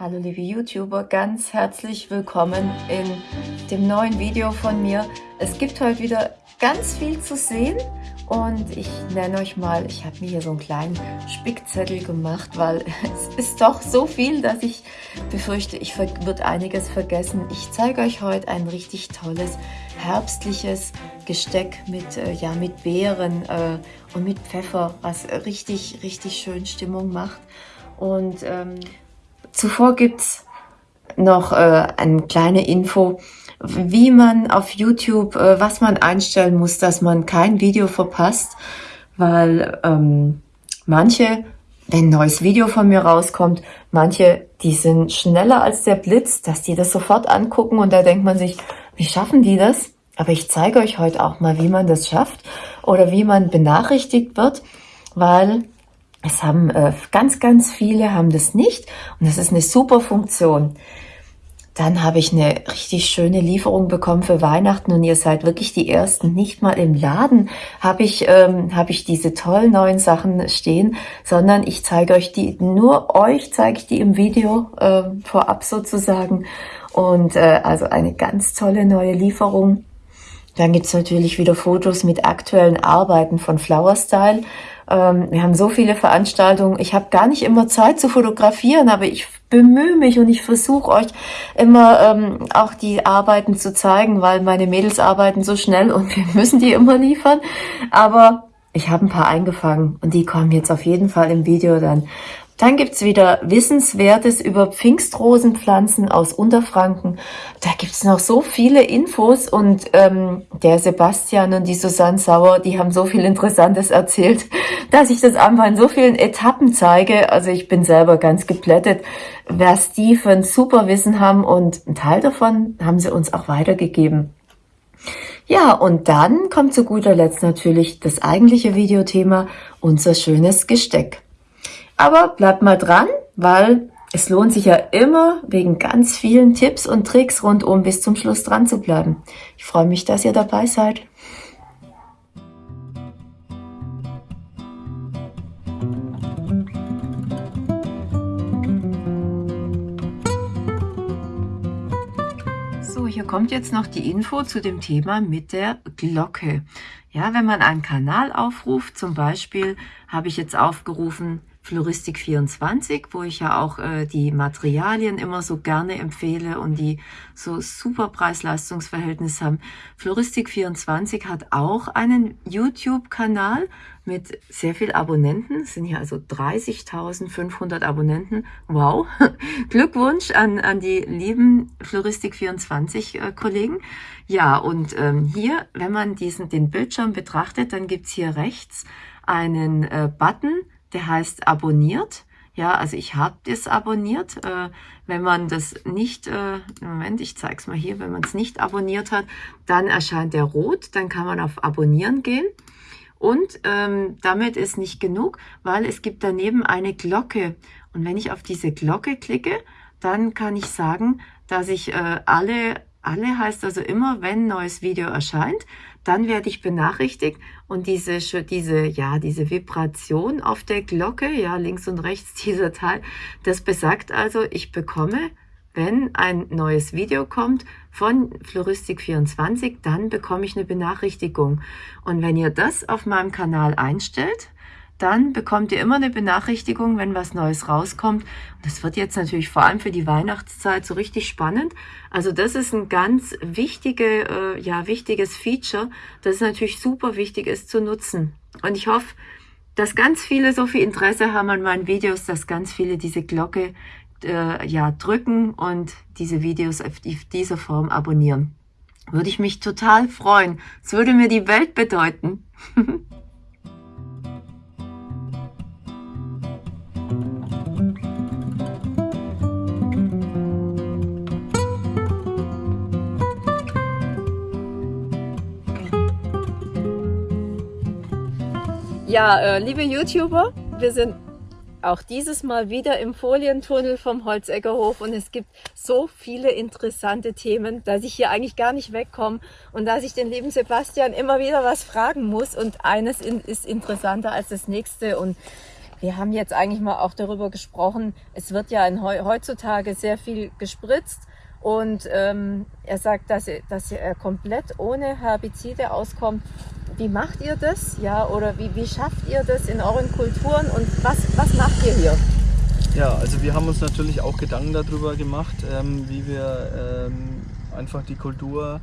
Hallo liebe YouTuber, ganz herzlich willkommen in dem neuen Video von mir. Es gibt heute wieder ganz viel zu sehen und ich nenne euch mal, ich habe mir hier so einen kleinen Spickzettel gemacht, weil es ist doch so viel, dass ich befürchte, ich wird einiges vergessen. Ich zeige euch heute ein richtig tolles herbstliches Gesteck mit, äh, ja, mit Beeren äh, und mit Pfeffer, was richtig, richtig schön Stimmung macht. Und ähm, Zuvor gibt's noch äh, eine kleine Info, wie man auf YouTube, äh, was man einstellen muss, dass man kein Video verpasst, weil ähm, manche, wenn ein neues Video von mir rauskommt, manche, die sind schneller als der Blitz, dass die das sofort angucken und da denkt man sich, wie schaffen die das? Aber ich zeige euch heute auch mal, wie man das schafft oder wie man benachrichtigt wird, weil es haben äh, ganz, ganz viele haben das nicht und das ist eine super Funktion. Dann habe ich eine richtig schöne Lieferung bekommen für Weihnachten und ihr seid wirklich die Ersten. Nicht mal im Laden habe ich, ähm, habe ich diese tollen neuen Sachen stehen, sondern ich zeige euch die, nur euch zeige ich die im Video äh, vorab sozusagen. Und äh, also eine ganz tolle neue Lieferung. Dann gibt's natürlich wieder Fotos mit aktuellen Arbeiten von Flower Style. Ähm, wir haben so viele Veranstaltungen. Ich habe gar nicht immer Zeit zu fotografieren, aber ich bemühe mich und ich versuche euch immer ähm, auch die Arbeiten zu zeigen, weil meine Mädels arbeiten so schnell und wir müssen die immer liefern. Aber ich habe ein paar eingefangen und die kommen jetzt auf jeden Fall im Video dann. Dann gibt's wieder Wissenswertes über Pfingstrosenpflanzen aus Unterfranken. Da gibt's noch so viele Infos und ähm, der Sebastian und die Susanne Sauer, die haben so viel Interessantes erzählt, dass ich das einfach in so vielen Etappen zeige. Also ich bin selber ganz geplättet, was die für ein super Wissen haben und ein Teil davon haben sie uns auch weitergegeben. Ja, und dann kommt zu guter Letzt natürlich das eigentliche Videothema, unser schönes Gesteck. Aber bleibt mal dran, weil es lohnt sich ja immer wegen ganz vielen Tipps und Tricks rundum bis zum Schluss dran zu bleiben. Ich freue mich, dass ihr dabei seid. So, hier kommt jetzt noch die Info zu dem Thema mit der Glocke. Ja, wenn man einen Kanal aufruft, zum Beispiel habe ich jetzt aufgerufen Floristik 24, wo ich ja auch äh, die Materialien immer so gerne empfehle und die so super Preis-Leistungs-Verhältnis haben. Floristik 24 hat auch einen YouTube-Kanal mit sehr viel Abonnenten. Es sind hier also 30.500 Abonnenten. Wow! Glückwunsch an, an die lieben Floristik 24 äh. Ja, und ähm, hier, wenn man diesen den Bildschirm betrachtet, dann gibt's hier rechts einen äh, Button, der heißt abonniert. Ja, also ich habe das abonniert. Äh, wenn man das nicht, äh, Moment, ich zeige es mal hier, wenn man es nicht abonniert hat, dann erscheint der rot, dann kann man auf Abonnieren gehen. Und ähm, damit ist nicht genug, weil es gibt daneben eine Glocke. Und wenn ich auf diese Glocke klicke, dann kann ich sagen, dass ich äh, alle alle heißt also immer, wenn neues Video erscheint, dann werde ich benachrichtigt und diese, diese, ja, diese Vibration auf der Glocke, ja, links und rechts dieser Teil, das besagt also, ich bekomme, wenn ein neues Video kommt von Floristik24, dann bekomme ich eine Benachrichtigung. Und wenn ihr das auf meinem Kanal einstellt, dann bekommt ihr immer eine Benachrichtigung, wenn was Neues rauskommt. Und das wird jetzt natürlich vor allem für die Weihnachtszeit so richtig spannend. Also das ist ein ganz wichtige, äh, ja, wichtiges Feature, das natürlich super wichtig ist zu nutzen. Und ich hoffe, dass ganz viele so viel Interesse haben an meinen Videos, dass ganz viele diese Glocke äh, ja, drücken und diese Videos auf dieser Form abonnieren. Würde ich mich total freuen. Es würde mir die Welt bedeuten. Ja, äh, liebe YouTuber, wir sind auch dieses Mal wieder im Folientunnel vom Holzeckerhof und es gibt so viele interessante Themen, dass ich hier eigentlich gar nicht wegkomme und dass ich den lieben Sebastian immer wieder was fragen muss und eines ist interessanter als das nächste und wir haben jetzt eigentlich mal auch darüber gesprochen, es wird ja in, heutzutage sehr viel gespritzt und ähm, er sagt, dass er, dass er komplett ohne Herbizide auskommt. Wie macht ihr das? Ja, oder wie, wie schafft ihr das in euren Kulturen und was, was macht ihr hier? Ja, also wir haben uns natürlich auch Gedanken darüber gemacht, ähm, wie wir ähm, einfach die Kultur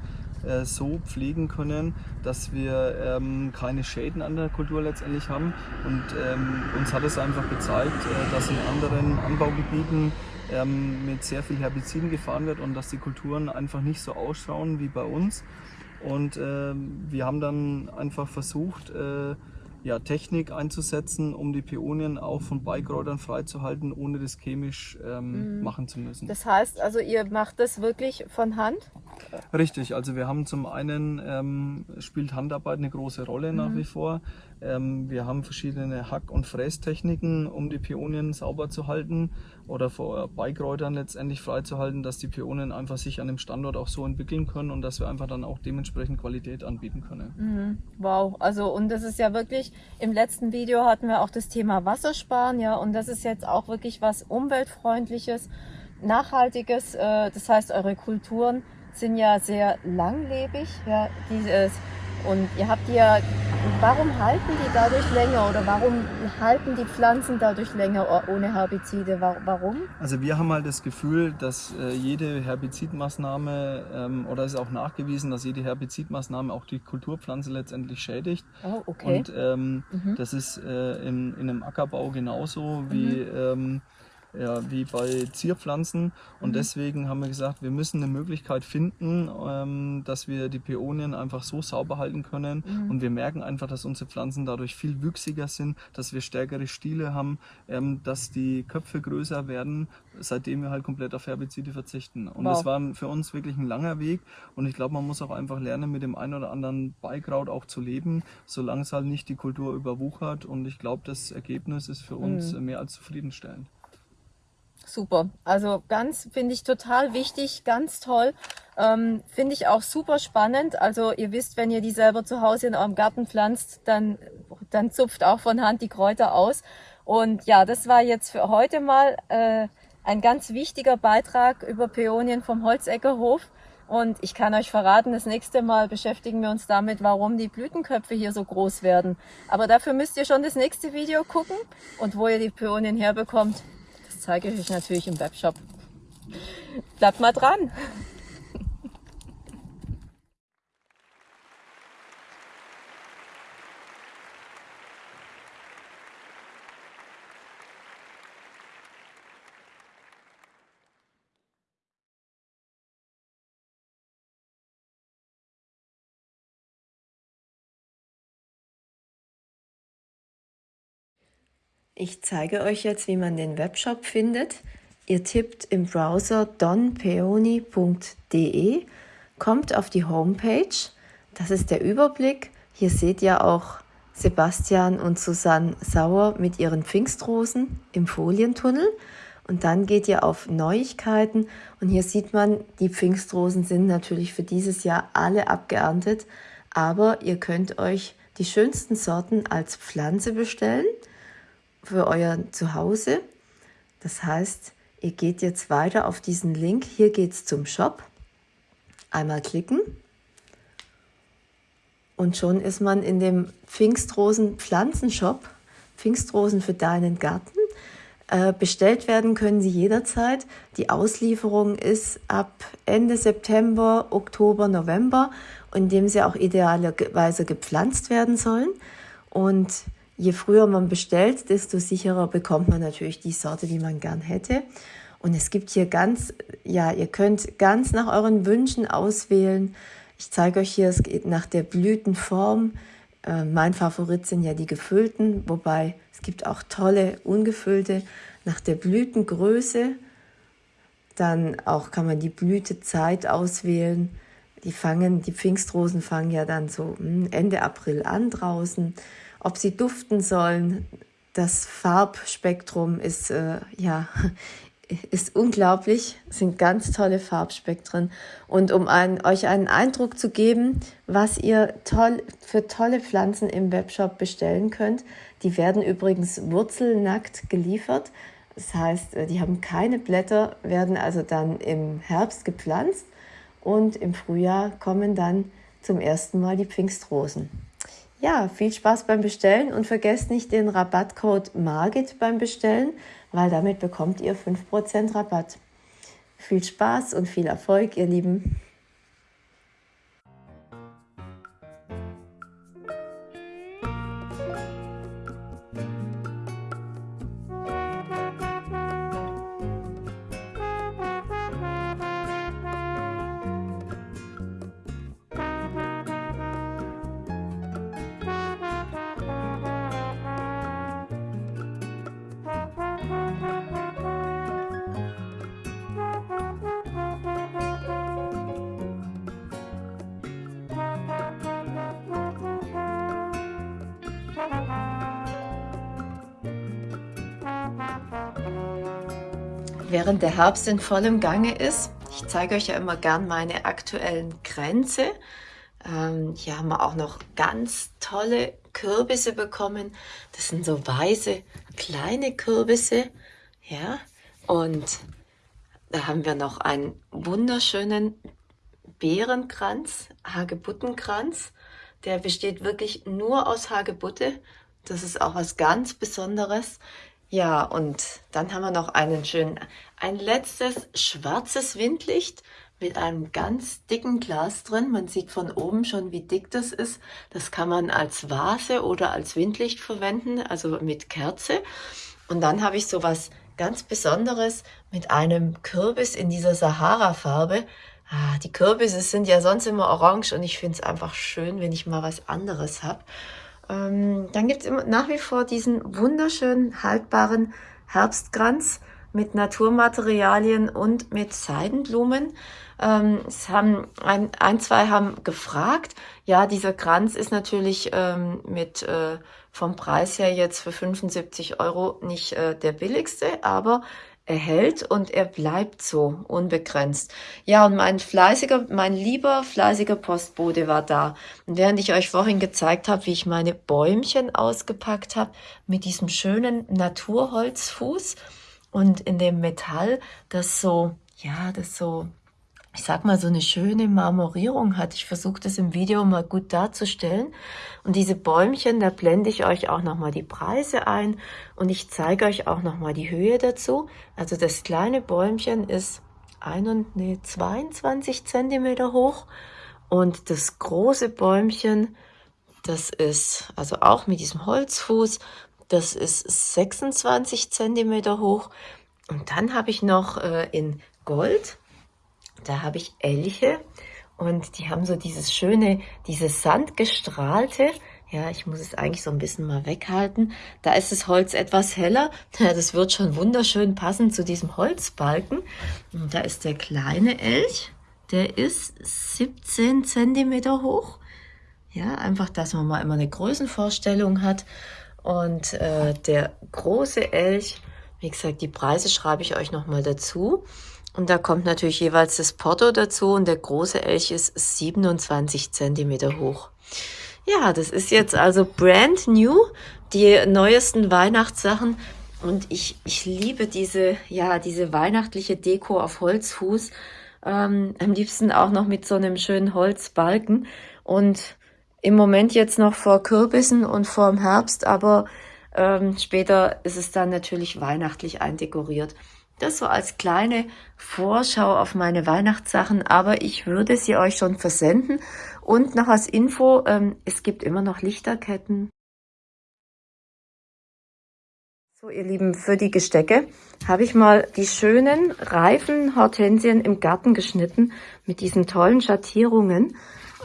äh, so pflegen können, dass wir ähm, keine Schäden an der Kultur letztendlich haben. Und ähm, uns hat es einfach gezeigt, äh, dass in anderen Anbaugebieten ähm, mit sehr viel Herbiziden gefahren wird und dass die Kulturen einfach nicht so ausschauen wie bei uns. Und äh, wir haben dann einfach versucht, äh, ja, Technik einzusetzen, um die Peonien auch von Beikräutern freizuhalten, ohne das chemisch ähm, mhm. machen zu müssen. Das heißt also, ihr macht das wirklich von Hand? Richtig, also wir haben zum einen, ähm, spielt Handarbeit eine große Rolle nach mhm. wie vor. Ähm, wir haben verschiedene Hack- und Frästechniken, um die Peonien sauber zu halten oder vor Beikräutern letztendlich freizuhalten, dass die Peonien einfach sich an dem Standort auch so entwickeln können und dass wir einfach dann auch dementsprechend Qualität anbieten können. Mhm. Wow, also und das ist ja wirklich, im letzten Video hatten wir auch das Thema Wassersparen, ja, und das ist jetzt auch wirklich was umweltfreundliches, nachhaltiges, äh, das heißt eure Kulturen sind ja sehr langlebig, ja, dieses und ihr habt ja, warum halten die dadurch länger oder warum halten die Pflanzen dadurch länger ohne Herbizide? Warum? Also wir haben halt das Gefühl, dass äh, jede Herbizidmaßnahme ähm, oder es ist auch nachgewiesen, dass jede Herbizidmaßnahme auch die Kulturpflanze letztendlich schädigt. Oh, okay. Und ähm, mhm. das ist äh, in, in einem Ackerbau genauso wie mhm. ähm, ja, wie bei Zierpflanzen. Und mhm. deswegen haben wir gesagt, wir müssen eine Möglichkeit finden, ähm, dass wir die Peonien einfach so sauber halten können. Mhm. Und wir merken einfach, dass unsere Pflanzen dadurch viel wüchsiger sind, dass wir stärkere Stiele haben, ähm, dass die Köpfe größer werden, seitdem wir halt komplett auf Herbizide verzichten. Und wow. das war für uns wirklich ein langer Weg. Und ich glaube, man muss auch einfach lernen, mit dem einen oder anderen Beikraut auch zu leben, solange es halt nicht die Kultur überwuchert. Und ich glaube, das Ergebnis ist für uns mhm. mehr als zufriedenstellend. Super. Also ganz, finde ich total wichtig, ganz toll. Ähm, finde ich auch super spannend. Also ihr wisst, wenn ihr die selber zu Hause in eurem Garten pflanzt, dann, dann zupft auch von Hand die Kräuter aus. Und ja, das war jetzt für heute mal äh, ein ganz wichtiger Beitrag über Peonien vom Holzeckerhof. Und ich kann euch verraten, das nächste Mal beschäftigen wir uns damit, warum die Blütenköpfe hier so groß werden. Aber dafür müsst ihr schon das nächste Video gucken und wo ihr die Peonien herbekommt, zeige ich euch natürlich im Webshop. Bleibt mal dran! Ich zeige euch jetzt, wie man den Webshop findet. Ihr tippt im Browser donpeoni.de, kommt auf die Homepage. Das ist der Überblick. Hier seht ihr auch Sebastian und Susanne Sauer mit ihren Pfingstrosen im Folientunnel. Und dann geht ihr auf Neuigkeiten und hier sieht man, die Pfingstrosen sind natürlich für dieses Jahr alle abgeerntet, aber ihr könnt euch die schönsten Sorten als Pflanze bestellen für euer Zuhause. Das heißt, ihr geht jetzt weiter auf diesen Link. Hier geht es zum Shop. Einmal klicken. Und schon ist man in dem Pfingstrosen Pflanzenshop. Pfingstrosen für deinen Garten. Äh, bestellt werden können sie jederzeit. Die Auslieferung ist ab Ende September, Oktober, November, in dem sie auch idealerweise gepflanzt werden sollen. Und je früher man bestellt, desto sicherer bekommt man natürlich die Sorte, die man gern hätte. Und es gibt hier ganz, ja, ihr könnt ganz nach euren Wünschen auswählen. Ich zeige euch hier, es geht nach der Blütenform. Äh, mein Favorit sind ja die gefüllten, wobei es gibt auch tolle ungefüllte nach der Blütengröße. Dann auch kann man die Blütezeit auswählen. Die fangen, die Pfingstrosen fangen ja dann so hm, Ende April an draußen ob sie duften sollen. Das Farbspektrum ist äh, ja ist unglaublich, sind ganz tolle Farbspektren. Und um ein, euch einen Eindruck zu geben, was ihr toll, für tolle Pflanzen im Webshop bestellen könnt, die werden übrigens wurzelnackt geliefert. Das heißt, äh, die haben keine Blätter, werden also dann im Herbst gepflanzt und im Frühjahr kommen dann zum ersten Mal die Pfingstrosen. Ja, viel Spaß beim Bestellen und vergesst nicht den Rabattcode MARGIT beim Bestellen, weil damit bekommt ihr 5% Rabatt. Viel Spaß und viel Erfolg, ihr Lieben. Während der Herbst in vollem Gange ist. Ich zeige euch ja immer gern meine aktuellen Grenze. Ähm, hier haben wir auch noch ganz tolle Kürbisse bekommen. Das sind so weiße kleine Kürbisse. Ja, und da haben wir noch einen wunderschönen Beerenkranz, Hagebuttenkranz. Der besteht wirklich nur aus Hagebutte. Das ist auch was ganz Besonderes. Ja, und dann haben wir noch einen schönen, ein letztes schwarzes Windlicht mit einem ganz dicken Glas drin. Man sieht von oben schon, wie dick das ist. Das kann man als Vase oder als Windlicht verwenden, also mit Kerze. Und dann habe ich so was ganz Besonderes mit einem Kürbis in dieser Sahara-Farbe. Ah, die Kürbisse sind ja sonst immer orange und ich finde es einfach schön, wenn ich mal was anderes habe. Ähm, dann gibt es nach wie vor diesen wunderschönen haltbaren Herbstkranz mit Naturmaterialien und mit Seidenblumen. Ähm, es haben ein, ein, zwei haben gefragt. Ja, dieser Kranz ist natürlich ähm, mit äh, vom Preis her jetzt für 75 Euro nicht äh, der billigste, aber er hält und er bleibt so unbegrenzt. Ja, und mein fleißiger, mein lieber fleißiger Postbote war da. Und während ich euch vorhin gezeigt habe, wie ich meine Bäumchen ausgepackt habe, mit diesem schönen Naturholzfuß und in dem Metall, das so, ja, das so ich sag mal, so eine schöne Marmorierung hat. Ich versuche das im Video mal gut darzustellen. Und diese Bäumchen, da blende ich euch auch nochmal die Preise ein und ich zeige euch auch nochmal die Höhe dazu. Also das kleine Bäumchen ist ein und, nee, 22 Zentimeter hoch und das große Bäumchen, das ist also auch mit diesem Holzfuß, das ist 26 Zentimeter hoch. Und dann habe ich noch äh, in Gold da habe ich Elche und die haben so dieses schöne, dieses sandgestrahlte, ja, ich muss es eigentlich so ein bisschen mal weghalten. Da ist das Holz etwas heller. Ja, das wird schon wunderschön passen zu diesem Holzbalken. Und da ist der kleine Elch. Der ist 17 Zentimeter hoch. Ja, einfach, dass man mal immer eine Größenvorstellung hat. Und äh, der große Elch, wie gesagt, die Preise schreibe ich euch nochmal dazu. Und da kommt natürlich jeweils das Porto dazu und der große Elch ist 27 Zentimeter hoch. Ja, das ist jetzt also brand new, die neuesten Weihnachtssachen. Und ich, ich liebe diese, ja, diese weihnachtliche Deko auf Holzfuß. Ähm, am liebsten auch noch mit so einem schönen Holzbalken. Und im Moment jetzt noch vor Kürbissen und vor dem Herbst, aber ähm, später ist es dann natürlich weihnachtlich eindekoriert. Das so als kleine Vorschau auf meine Weihnachtssachen, aber ich würde sie euch schon versenden. Und noch als Info, ähm, es gibt immer noch Lichterketten. So, ihr Lieben, für die Gestecke habe ich mal die schönen, reifen Hortensien im Garten geschnitten mit diesen tollen Schattierungen.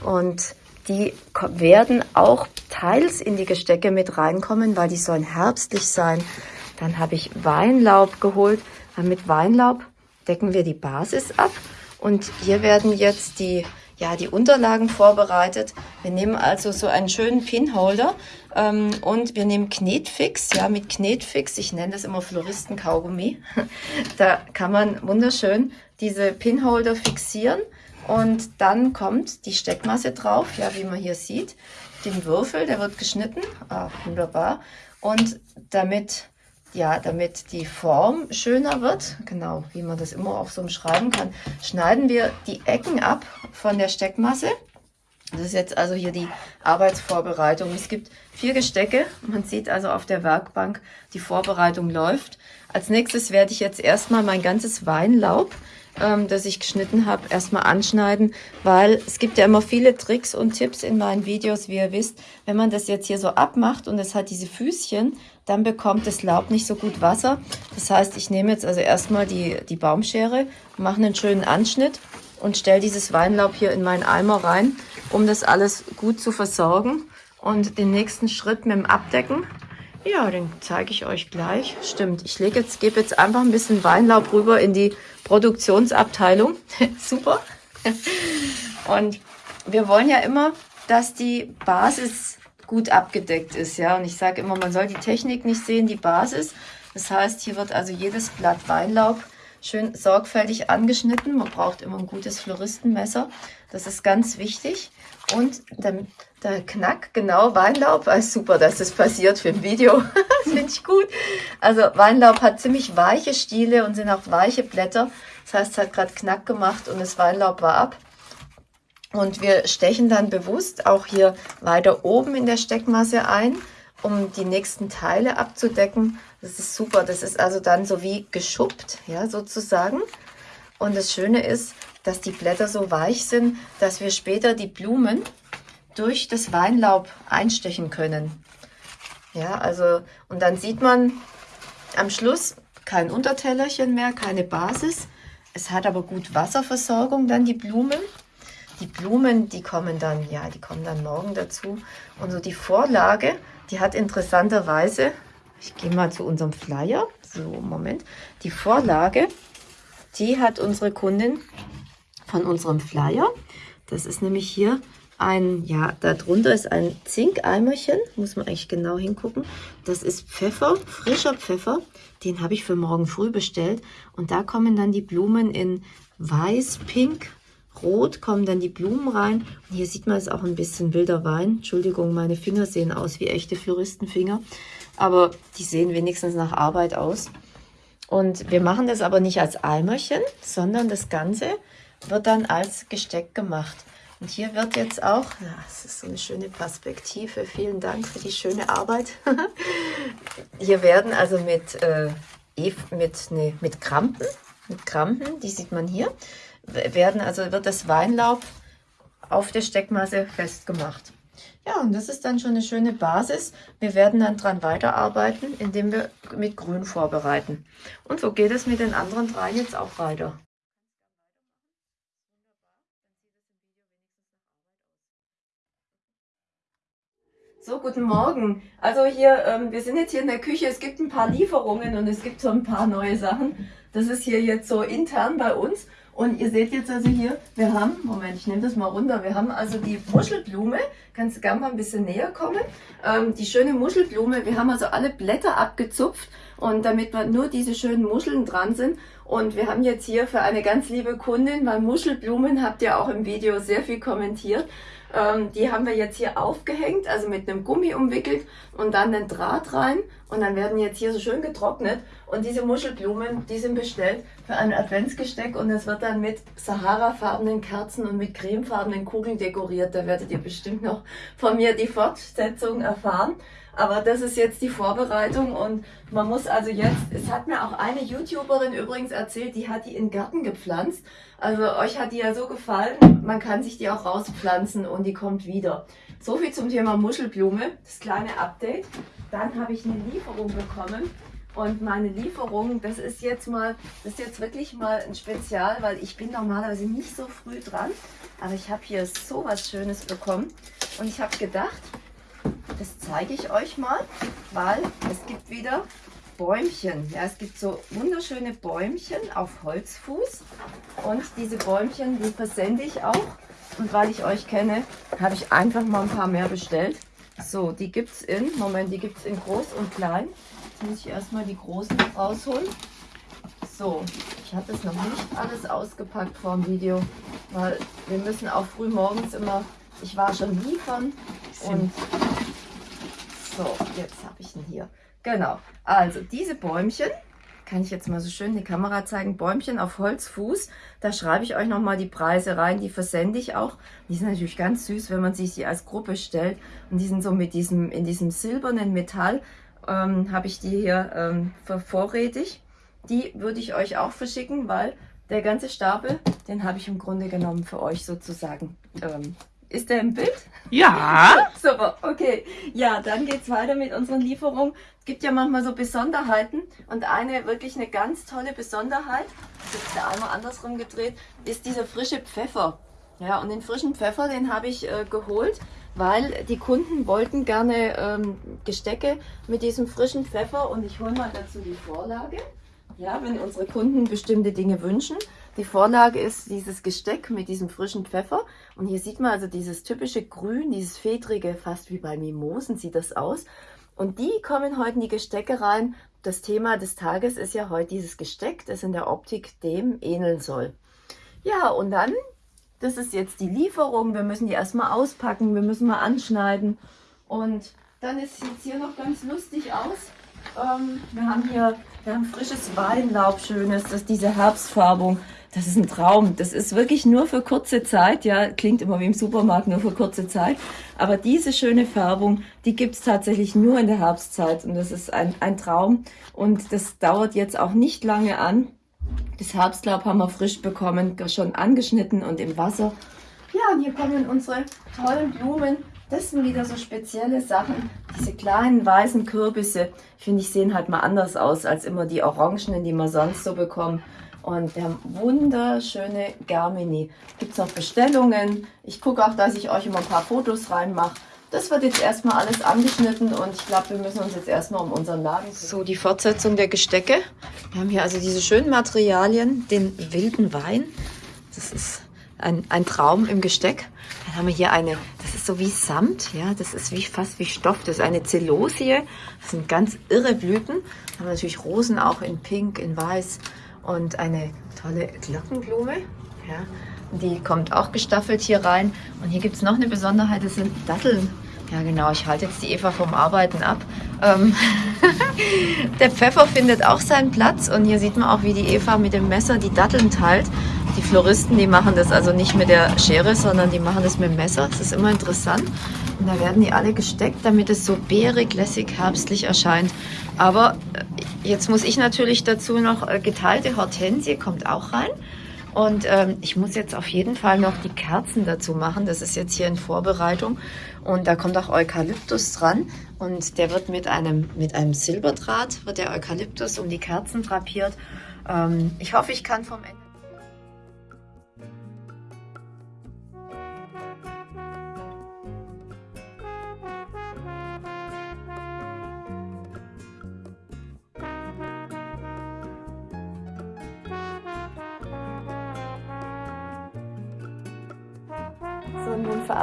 Und die werden auch teils in die Gestecke mit reinkommen, weil die sollen herbstlich sein. Dann habe ich Weinlaub geholt. Mit Weinlaub decken wir die Basis ab. Und hier werden jetzt die, ja, die Unterlagen vorbereitet. Wir nehmen also so einen schönen Pinholder ähm, und wir nehmen Knetfix, ja, mit Knetfix, ich nenne das immer Floristen-Kaugummi. da kann man wunderschön diese Pinholder fixieren und dann kommt die Steckmasse drauf, ja, wie man hier sieht. Den Würfel, der wird geschnitten, ah, wunderbar. Und damit ja, damit die Form schöner wird, genau, wie man das immer auch so umschreiben kann, schneiden wir die Ecken ab von der Steckmasse. Das ist jetzt also hier die Arbeitsvorbereitung. Es gibt vier Gestecke. Man sieht also auf der Werkbank, die Vorbereitung läuft. Als nächstes werde ich jetzt erstmal mein ganzes Weinlaub ähm, das ich geschnitten habe, erstmal anschneiden, weil es gibt ja immer viele Tricks und Tipps in meinen Videos, wie ihr wisst. Wenn man das jetzt hier so abmacht und es hat diese Füßchen, dann bekommt das Laub nicht so gut Wasser. Das heißt, ich nehme jetzt also erstmal die, die Baumschere, mache einen schönen Anschnitt und stelle dieses Weinlaub hier in meinen Eimer rein, um das alles gut zu versorgen. Und den nächsten Schritt mit dem Abdecken ja, den zeige ich euch gleich. Stimmt, ich lege jetzt, gebe jetzt einfach ein bisschen Weinlaub rüber in die Produktionsabteilung. Super. Und wir wollen ja immer, dass die Basis gut abgedeckt ist. ja. Und ich sage immer, man soll die Technik nicht sehen, die Basis. Das heißt, hier wird also jedes Blatt Weinlaub schön sorgfältig angeschnitten. Man braucht immer ein gutes Floristenmesser. Das ist ganz wichtig. Und der, der Knack, genau, Weinlaub, ah, super, dass das passiert für ein Video. finde ich gut. Also Weinlaub hat ziemlich weiche Stiele und sind auch weiche Blätter. Das heißt, es hat gerade Knack gemacht und das Weinlaub war ab. Und wir stechen dann bewusst auch hier weiter oben in der Steckmasse ein, um die nächsten Teile abzudecken. Das ist super. Das ist also dann so wie geschuppt, ja, sozusagen. Und das Schöne ist, dass die Blätter so weich sind, dass wir später die Blumen durch das Weinlaub einstechen können. Ja, also, und dann sieht man am Schluss kein Untertellerchen mehr, keine Basis. Es hat aber gut Wasserversorgung dann die Blumen. Die Blumen, die kommen dann, ja, die kommen dann morgen dazu. Und so die Vorlage, die hat interessanterweise, ich gehe mal zu unserem Flyer, so, Moment, die Vorlage, die hat unsere Kundin von unserem Flyer. Das ist nämlich hier ein, ja, darunter ist ein Zinkeimerchen, muss man eigentlich genau hingucken. Das ist Pfeffer, frischer Pfeffer, den habe ich für morgen früh bestellt. Und da kommen dann die Blumen in weiß, pink, rot, kommen dann die Blumen rein. Und hier sieht man es auch ein bisschen wilder Wein. Entschuldigung, meine Finger sehen aus wie echte Floristenfinger. Aber die sehen wenigstens nach Arbeit aus. Und wir machen das aber nicht als Eimerchen, sondern das Ganze wird dann als Gesteck gemacht. Und hier wird jetzt auch, das ist so eine schöne Perspektive, vielen Dank für die schöne Arbeit. hier werden also mit, äh, mit, nee, mit Krampen, mit Krampen, die sieht man hier, werden also wird das Weinlaub auf der Steckmasse festgemacht. Ja, und das ist dann schon eine schöne Basis. Wir werden dann dran weiterarbeiten, indem wir mit Grün vorbereiten. Und so geht es mit den anderen drei jetzt auch weiter. So, guten Morgen. Also hier, ähm, wir sind jetzt hier in der Küche. Es gibt ein paar Lieferungen und es gibt so ein paar neue Sachen. Das ist hier jetzt so intern bei uns. Und ihr seht jetzt also hier, wir haben, Moment, ich nehme das mal runter, wir haben also die Muschelblume, kannst du gerne mal ein bisschen näher kommen, ähm, die schöne Muschelblume, wir haben also alle Blätter abgezupft und damit nur diese schönen Muscheln dran sind. Und wir haben jetzt hier für eine ganz liebe Kundin, weil Muschelblumen habt ihr auch im Video sehr viel kommentiert, ähm, die haben wir jetzt hier aufgehängt, also mit einem Gummi umwickelt und dann den Draht rein. Und dann werden jetzt hier so schön getrocknet. Und diese Muschelblumen, die sind bestellt für ein Adventsgesteck. Und es wird dann mit Sahara-farbenen Kerzen und mit cremefarbenen Kugeln dekoriert. Da werdet ihr bestimmt noch von mir die Fortsetzung erfahren. Aber das ist jetzt die Vorbereitung und man muss also jetzt, es hat mir auch eine YouTuberin übrigens erzählt, die hat die in den Garten gepflanzt. Also euch hat die ja so gefallen, man kann sich die auch rauspflanzen und die kommt wieder. So viel zum Thema Muschelblume, das kleine Update. Dann habe ich eine Lieferung bekommen und meine Lieferung, das ist jetzt mal, das ist jetzt wirklich mal ein Spezial, weil ich bin normalerweise nicht so früh dran. Aber ich habe hier so was Schönes bekommen und ich habe gedacht, das zeige ich euch mal, weil es gibt wieder Bäumchen. Ja, es gibt so wunderschöne Bäumchen auf Holzfuß und diese Bäumchen, die versende ich auch Und weil ich euch kenne, habe ich einfach mal ein paar mehr bestellt. So, die gibt es in, Moment, die gibt es in groß und klein. Jetzt muss ich erstmal die großen rausholen. So, ich habe das noch nicht alles ausgepackt vor dem Video, weil wir müssen auch früh morgens immer, ich war schon liefern und so, jetzt habe ich ihn hier. Genau, also diese Bäumchen, kann ich jetzt mal so schön die Kamera zeigen, Bäumchen auf Holzfuß, da schreibe ich euch nochmal die Preise rein, die versende ich auch. Die sind natürlich ganz süß, wenn man sich die als Gruppe stellt und die sind so mit diesem, in diesem silbernen Metall, ähm, habe ich die hier ähm, vorrätig. Die würde ich euch auch verschicken, weil der ganze Stapel, den habe ich im Grunde genommen für euch sozusagen. Ähm, ist der im Bild? Ja. Super, okay. Ja, dann geht es weiter mit unseren Lieferungen. Es gibt ja manchmal so Besonderheiten und eine wirklich eine ganz tolle Besonderheit, das ist der einmal andersrum gedreht, ist dieser frische Pfeffer. Ja, und den frischen Pfeffer, den habe ich äh, geholt, weil die Kunden wollten gerne ähm, Gestecke mit diesem frischen Pfeffer und ich hole mal dazu die Vorlage. Ja, wenn unsere Kunden bestimmte Dinge wünschen. Die Vorlage ist dieses Gesteck mit diesem frischen Pfeffer. Und hier sieht man also dieses typische Grün, dieses Fedrige, fast wie bei Mimosen sieht das aus. Und die kommen heute in die Gestecke rein. Das Thema des Tages ist ja heute dieses Gesteck, das in der Optik dem ähneln soll. Ja, und dann, das ist jetzt die Lieferung. Wir müssen die erstmal auspacken, wir müssen mal anschneiden. Und dann ist jetzt hier noch ganz lustig aus. Ähm, wir haben hier wir haben frisches Weinlaub, schönes, das ist diese Herbstfärbung. Das ist ein Traum. Das ist wirklich nur für kurze Zeit. Ja, klingt immer wie im Supermarkt, nur für kurze Zeit. Aber diese schöne Färbung, die gibt es tatsächlich nur in der Herbstzeit. Und das ist ein, ein Traum. Und das dauert jetzt auch nicht lange an. Das Herbstlaub haben wir frisch bekommen, schon angeschnitten und im Wasser. Ja, und hier kommen unsere tollen Blumen das sind wieder so spezielle Sachen. Diese kleinen weißen Kürbisse, finde ich, sehen halt mal anders aus als immer die orangenen, die man sonst so bekommt. Und wir haben wunderschöne Germini. Gibt es noch Bestellungen? Ich gucke auch, dass ich euch immer ein paar Fotos reinmache. Das wird jetzt erstmal alles angeschnitten und ich glaube, wir müssen uns jetzt erstmal um unseren Laden kümmern. So, die Fortsetzung der Gestecke. Wir haben hier also diese schönen Materialien, den wilden Wein. Das ist ein, ein Traum im Gesteck. Dann haben wir hier eine, das ist so wie Samt, ja, das ist wie fast wie Stoff. Das ist eine Zelosie, das sind ganz irre Blüten. Dann haben wir natürlich Rosen auch in Pink, in Weiß und eine tolle Glockenblume, ja. Die kommt auch gestaffelt hier rein. Und hier gibt es noch eine Besonderheit, das sind Datteln. Ja genau, ich halte jetzt die Eva vom Arbeiten ab. Ähm der Pfeffer findet auch seinen Platz und hier sieht man auch, wie die Eva mit dem Messer die Datteln teilt. Die Floristen, die machen das also nicht mit der Schere, sondern die machen das mit dem Messer. Das ist immer interessant. Und da werden die alle gesteckt, damit es so beerig, lässig, herbstlich erscheint. Aber äh, jetzt muss ich natürlich dazu noch äh, geteilte Hortensie, kommt auch rein. Und ähm, ich muss jetzt auf jeden Fall noch die Kerzen dazu machen. Das ist jetzt hier in Vorbereitung. Und da kommt auch Eukalyptus dran. Und der wird mit einem, mit einem Silberdraht, wird der Eukalyptus um die Kerzen drapiert. Ähm, ich hoffe, ich kann vom Ende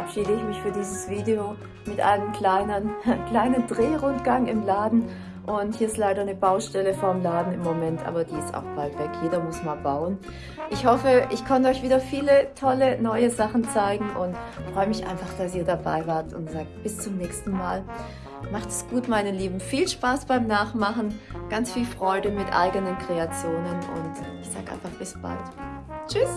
verabschiede ich mich für dieses Video mit einem kleinen, kleinen Drehrundgang im Laden. Und hier ist leider eine Baustelle vorm Laden im Moment, aber die ist auch bald weg. Jeder muss mal bauen. Ich hoffe, ich konnte euch wieder viele tolle neue Sachen zeigen und freue mich einfach, dass ihr dabei wart und sagt bis zum nächsten Mal. Macht es gut, meine Lieben. Viel Spaß beim Nachmachen, ganz viel Freude mit eigenen Kreationen und ich sage einfach bis bald. Tschüss!